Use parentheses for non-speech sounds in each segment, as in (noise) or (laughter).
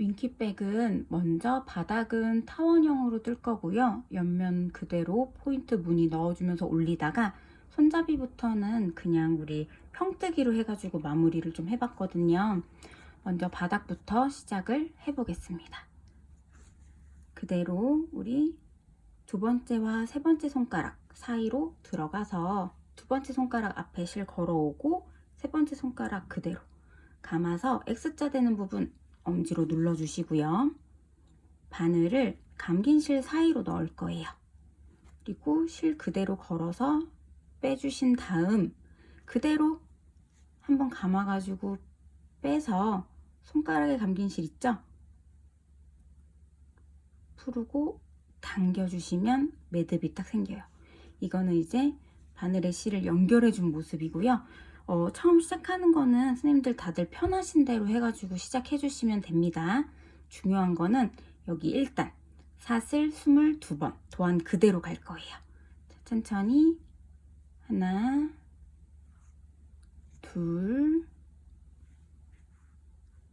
윙키백은 먼저 바닥은 타원형으로 뜰 거고요. 옆면 그대로 포인트 무늬 넣어주면서 올리다가 손잡이부터는 그냥 우리 평뜨기로 해가지고 마무리를 좀 해봤거든요. 먼저 바닥부터 시작을 해보겠습니다. 그대로 우리 두 번째와 세 번째 손가락 사이로 들어가서 두 번째 손가락 앞에 실 걸어오고 세 번째 손가락 그대로 감아서 X자 되는 부분 엄지로 눌러주시고요. 바늘을 감긴 실 사이로 넣을 거예요. 그리고 실 그대로 걸어서 빼주신 다음 그대로 한번 감아가지고 빼서 손가락에 감긴 실 있죠? 풀고 당겨주시면 매듭이 딱 생겨요. 이거는 이제 바늘의 실을 연결해 준 모습이고요. 어, 처음 시작하는 거는 선생님들 다들 편하신 대로 해가지고 시작해 주시면 됩니다. 중요한 거는 여기 일단 사슬 22번 도안 그대로 갈 거예요. 자, 천천히 하나 둘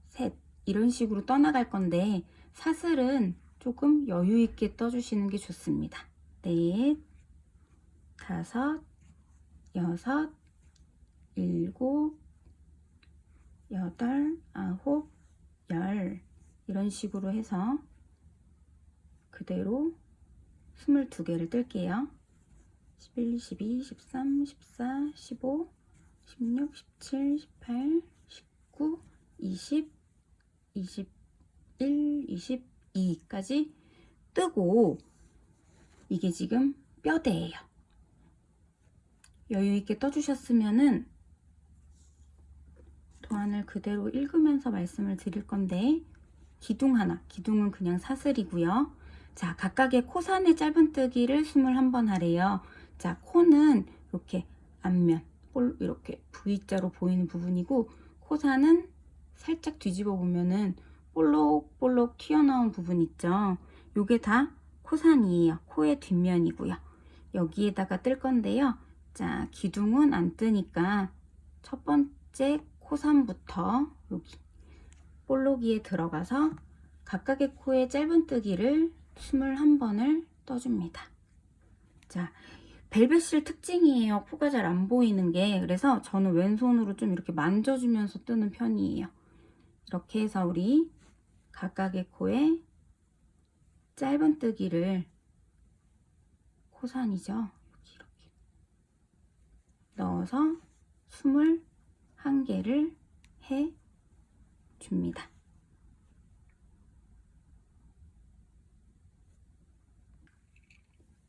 셋 이런 식으로 떠나갈 건데 사슬은 조금 여유 있게 떠주시는 게 좋습니다. 넷 다섯 여섯 일곱, 여덟, 아홉, 열 이런 식으로 해서 그대로 22개를 뜰게요. 11, 12, 13, 14, 15, 16, 17, 18, 19, 20, 21, 22까지 뜨고 이게 지금 뼈대예요. 여유 있게 떠주셨으면은 도안을 그대로 읽으면서 말씀을 드릴 건데 기둥 하나, 기둥은 그냥 사슬이고요. 자, 각각의 코산의 짧은뜨기를 21번 하래요. 자, 코는 이렇게 앞면, 이렇게 V자로 보이는 부분이고 코산은 살짝 뒤집어 보면은 볼록볼록 튀어나온 부분 있죠. 요게 다 코산이에요. 코의 뒷면이고요. 여기에다가 뜰 건데요. 자, 기둥은 안 뜨니까 첫 번째 코산부터 여기 볼록이에 들어가서 각각의 코의 짧은뜨기를 21번을 떠줍니다. 자, 벨벳실 특징이에요. 코가 잘 안 보이는 게 그래서 저는 왼손으로 좀 이렇게 만져주면서 뜨는 편이에요. 이렇게 해서 우리 각각의 코에 짧은뜨기를 코산이죠. 이렇게, 이렇게 넣어서 20 한 개를 해 줍니다.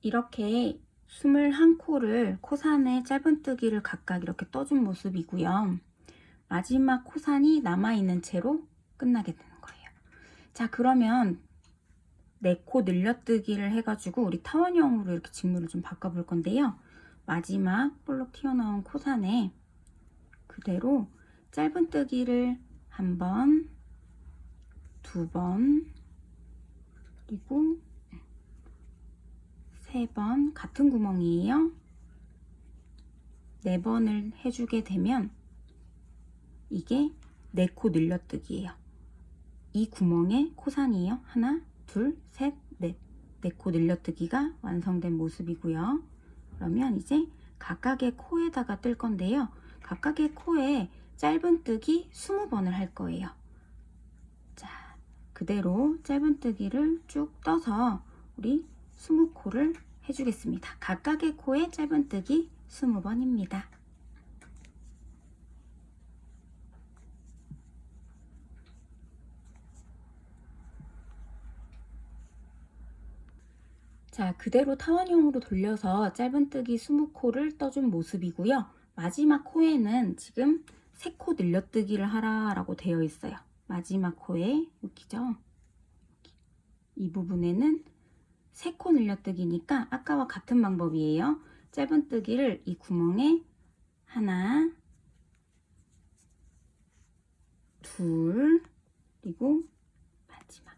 이렇게 21코를 코산에 짧은뜨기를 각각 이렇게 떠준 모습이고요. 마지막 코산이 남아있는 채로 끝나게 되는 거예요. 자 그러면 4코 늘려뜨기를 해가지고 우리 타원형으로 이렇게 직물을 좀 바꿔볼 건데요. 마지막 볼록 튀어나온 코산에 그대로 짧은뜨기를 한 번, 두 번, 그리고 세 번 같은 구멍이에요. 네 번을 해주게 되면 이게 네 코 늘려뜨기예요. 이 구멍에 코산이에요. 하나, 둘, 셋, 넷. 네 코 늘려뜨기가 완성된 모습이고요. 그러면 이제 각각의 코에다가 뜰 건데요. 각각의 코에 짧은뜨기 20번을 할 거예요. 자, 그대로 짧은뜨기를 쭉 떠서 우리 20코를 해주겠습니다. 각각의 코에 짧은뜨기 20번입니다. 자, 그대로 타원형으로 돌려서 짧은뜨기 20코를 떠준 모습이고요. 마지막 코에는 지금 3코 늘려뜨기를 하라라고 되어 있어요. 마지막 코에 여기죠. 이 부분에는 3코 늘려뜨기니까 아까와 같은 방법이에요. 짧은 뜨기를 이 구멍에 하나, 둘, 그리고 마지막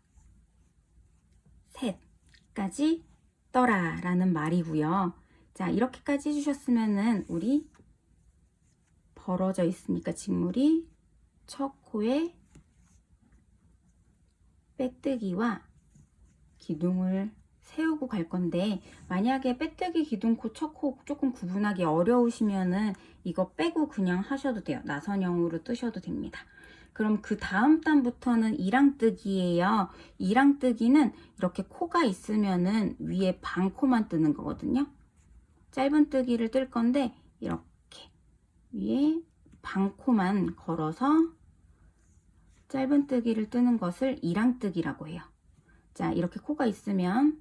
셋까지 떠라 라는 말이고요. 자 이렇게까지 해주셨으면 은 우리 벌어져 있으니까 직물이 첫 코에 빼뜨기와 기둥을 세우고 갈 건데 만약에 빼뜨기 기둥코 첫코 조금 구분하기 어려우시면은 이거 빼고 그냥 하셔도 돼요. 나선형으로 뜨셔도 됩니다. 그럼 그 다음 단부터는 이랑뜨기예요. 이랑뜨기는 이렇게 코가 있으면은 위에 반코만 뜨는 거거든요. 짧은 뜨기를 뜰 건데 이렇게 위에 반코만 걸어서 짧은뜨기를 뜨는 것을 이랑뜨기라고 해요 자 이렇게 코가 있으면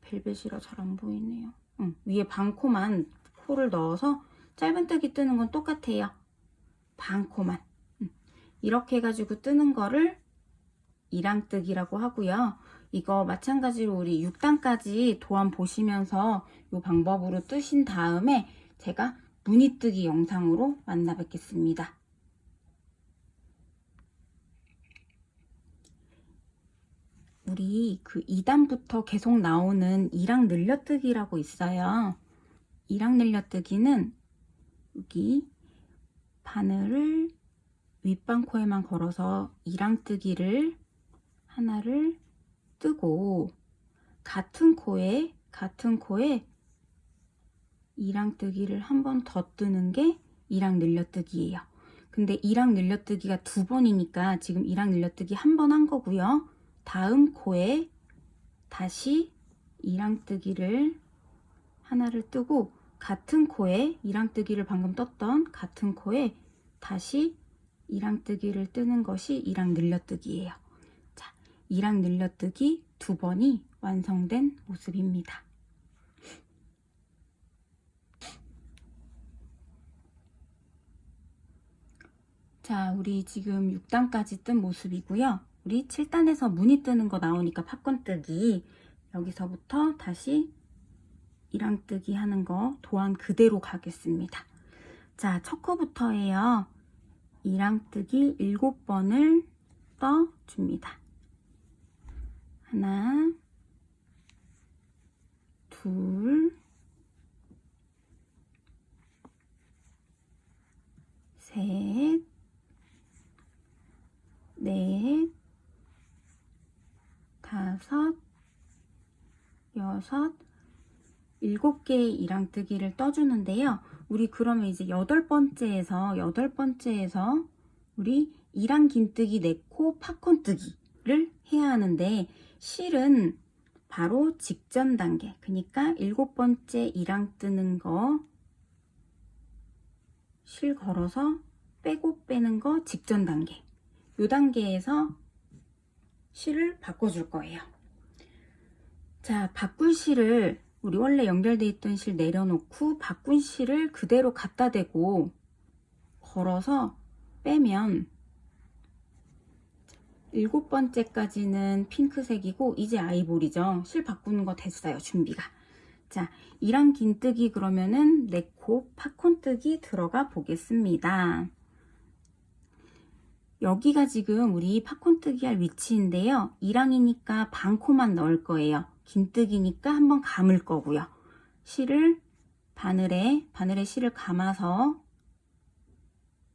벨벳이라 잘 안 보이네요. 응, 위에 반코만 코를 넣어서 짧은뜨기 뜨는 건 똑같아요. 반코만. 응. 이렇게 해가지고 뜨는 거를 이랑뜨기라고 하고요. 이거 마찬가지로 우리 6단까지 도안 보시면서 이 방법으로 뜨신 다음에 제가 무늬뜨기 영상으로 만나 뵙겠습니다. 우리 그 2단부터 계속 나오는 이랑 늘려뜨기라고 있어요. 이랑 늘려뜨기는 여기 바늘을 윗방코에만 걸어서 이랑 뜨기를 하나를 뜨고 같은 코에 같은 코에 이랑 뜨기를 한 번 더 뜨는 게 이랑 늘려뜨기예요. 근데 이랑 늘려뜨기가 두 번이니까 지금 이랑 늘려뜨기 한 번 한 거고요. 다음 코에 다시 이랑뜨기를 하나를 뜨고 같은 코에 이랑뜨기를 방금 떴던 같은 코에 다시 이랑뜨기를 뜨는 것이 이랑 늘려뜨기예요. 자, 이랑 늘려뜨기 두 번이 완성된 모습입니다. 자, 우리 지금 6단까지 뜬 모습이고요. 우리 7단에서 무늬 뜨는 거 나오니까 팝콘 뜨기 여기서부터 다시 이랑 뜨기 하는 거 도안 그대로 가겠습니다. 자, 첫 코부터예요. 이랑 뜨기 7번을 떠줍니다. 하나, 둘, 셋, 넷, 다섯, 여섯, 일곱 개의 이랑뜨기를 떠주는데요. 우리 그러면 이제 여덟 번째에서 여덟 번째에서 우리 이랑 긴뜨기 네코 팝콘뜨기를 해야 하는데 실은 바로 직전 단계 그러니까 일곱 번째 이랑 뜨는 거 실 걸어서 빼고 빼는 거 직전 단계 요 단계에서 실을 바꿔줄 거예요. 자, 바꾼 실을 우리 원래 연결돼 있던 실 내려놓고 바꾼 실을 그대로 갖다 대고 걸어서 빼면 일곱 번째까지는 핑크색이고 이제 아이보리죠. 실 바꾸는 거 됐어요. 준비가. 자, 이랑 긴뜨기 그러면은 네코 팝콘뜨기 들어가 보겠습니다. 여기가 지금 우리 팝콘 뜨기 할 위치인데요. 이랑이니까 반 코만 넣을 거예요. 긴뜨기니까 한번 감을 거고요. 실을 바늘에 바늘에 실을 감아서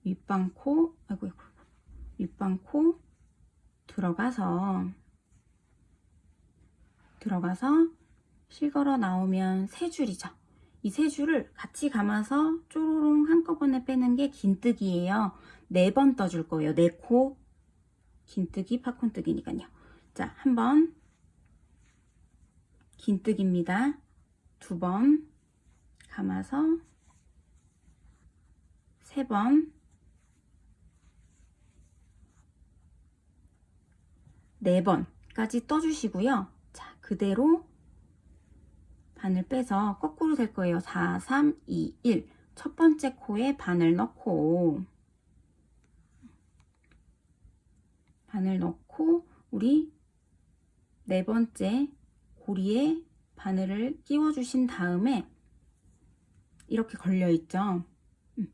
윗방 코 아이고 윗방 코 들어가서 들어가서 실 걸어 나오면 세 줄이죠. 이 세 줄을 같이 감아서 쪼로롱 한꺼번에 빼는 게 긴뜨기예요. 네 번 떠줄 거예요. 네 코 긴뜨기 팝콘뜨기니까요. 자, 한 번 긴뜨기입니다. 두 번 감아서 세 번 네 번까지 떠주시고요. 자, 그대로 바늘 빼서 거꾸로 될 거예요. 4, 3, 2, 1. 첫 번째 코에 바늘 넣고 바늘 넣고 우리 네 번째 고리에 바늘을 끼워 주신 다음에 이렇게 걸려 있죠 음.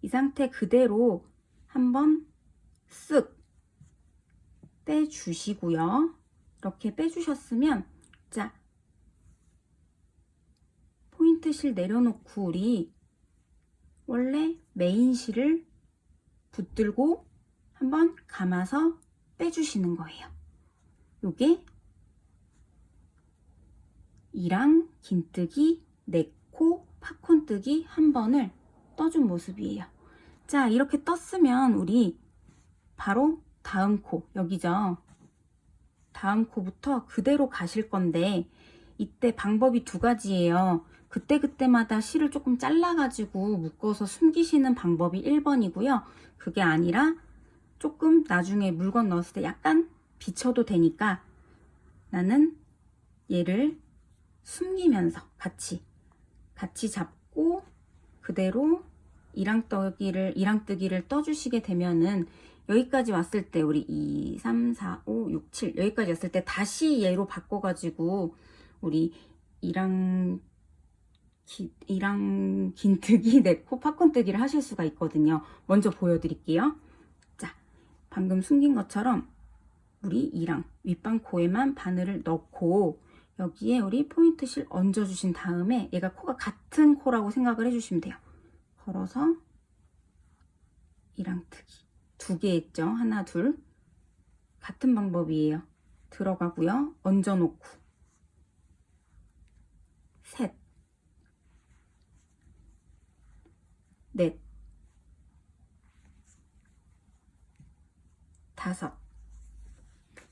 이 상태 그대로 한번 쓱 빼주시고요 이렇게 빼주셨으면 자 포인트 실 내려놓고 우리 원래 메인 실을 붙들고 한번 감아서 빼주시는 거예요 요게 이랑 긴뜨기, 네코, 팝콘뜨기 한 번을 떠준 모습이에요. 자, 이렇게 떴으면 우리 바로 다음 코, 여기죠. 다음 코부터 그대로 가실 건데 이때 방법이 두 가지예요. 그때그때마다 실을 조금 잘라가지고 묶어서 숨기시는 방법이 1번이고요. 그게 아니라 조금 나중에 물건 넣었을 때 약간 비춰도 되니까 나는 얘를 숨기면서 같이 같이 잡고 그대로 이랑뜨기를 이랑뜨기를 떠주시게 되면은 여기까지 왔을 때 우리 2, 3, 4, 5, 6, 7 여기까지 왔을 때 다시 얘로 바꿔가지고 우리 이랑 기, 이랑 긴뜨기, (laughs) 네코, 팝콘뜨기를 하실 수가 있거든요. 먼저 보여드릴게요. 자, 방금 숨긴 것처럼 우리 이랑 윗방 코에만 바늘을 넣고 여기에 우리 포인트 실 얹어주신 다음에 얘가 코가 같은 코라고 생각을 해주시면 돼요. 걸어서 이랑 뜨기 두 개 했죠. 하나, 둘 같은 방법이에요. 들어가고요. 얹어놓고 셋 넷, 다섯.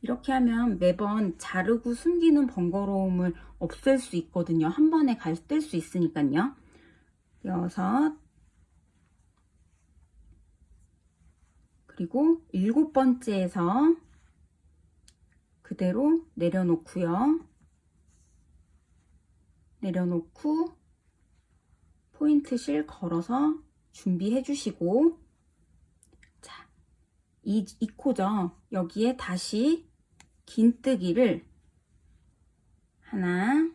이렇게 하면 매번 자르고 숨기는 번거로움을 없앨 수 있거든요. 한 번에 갈 뗄 수 있으니까요. 여섯. 그리고 일곱 번째에서 그대로 내려놓고요. 내려놓고 포인트 실 걸어서 준비해 주시고 자, 이, 이 코죠. 여기에 다시 긴뜨기를 하나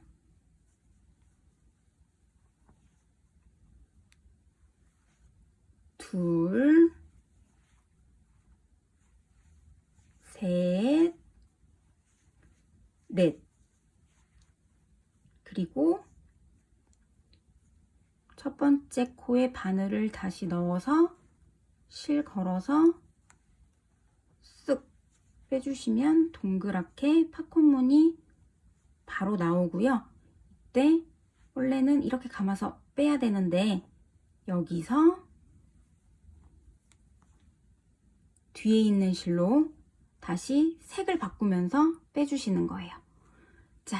둘 셋, 넷. 그리고 첫 번째 코에 바늘을 다시 넣어서 실 걸어서 쓱 빼주시면 동그랗게 팝콘무늬 바로 나오고요. 이때 원래는 이렇게 감아서 빼야 되는데 여기서 뒤에 있는 실로 다시 색을 바꾸면서 빼주시는 거예요. 자,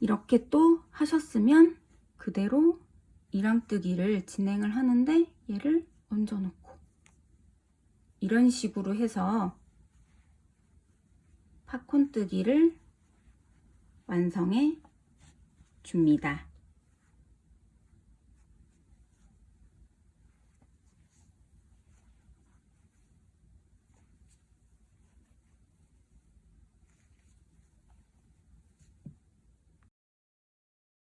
이렇게 또 하셨으면 그대로 이랑뜨기를 진행을 하는데 얘를 얹어놓고 이런 식으로 해서 팝콘뜨기를 완성해 줍니다.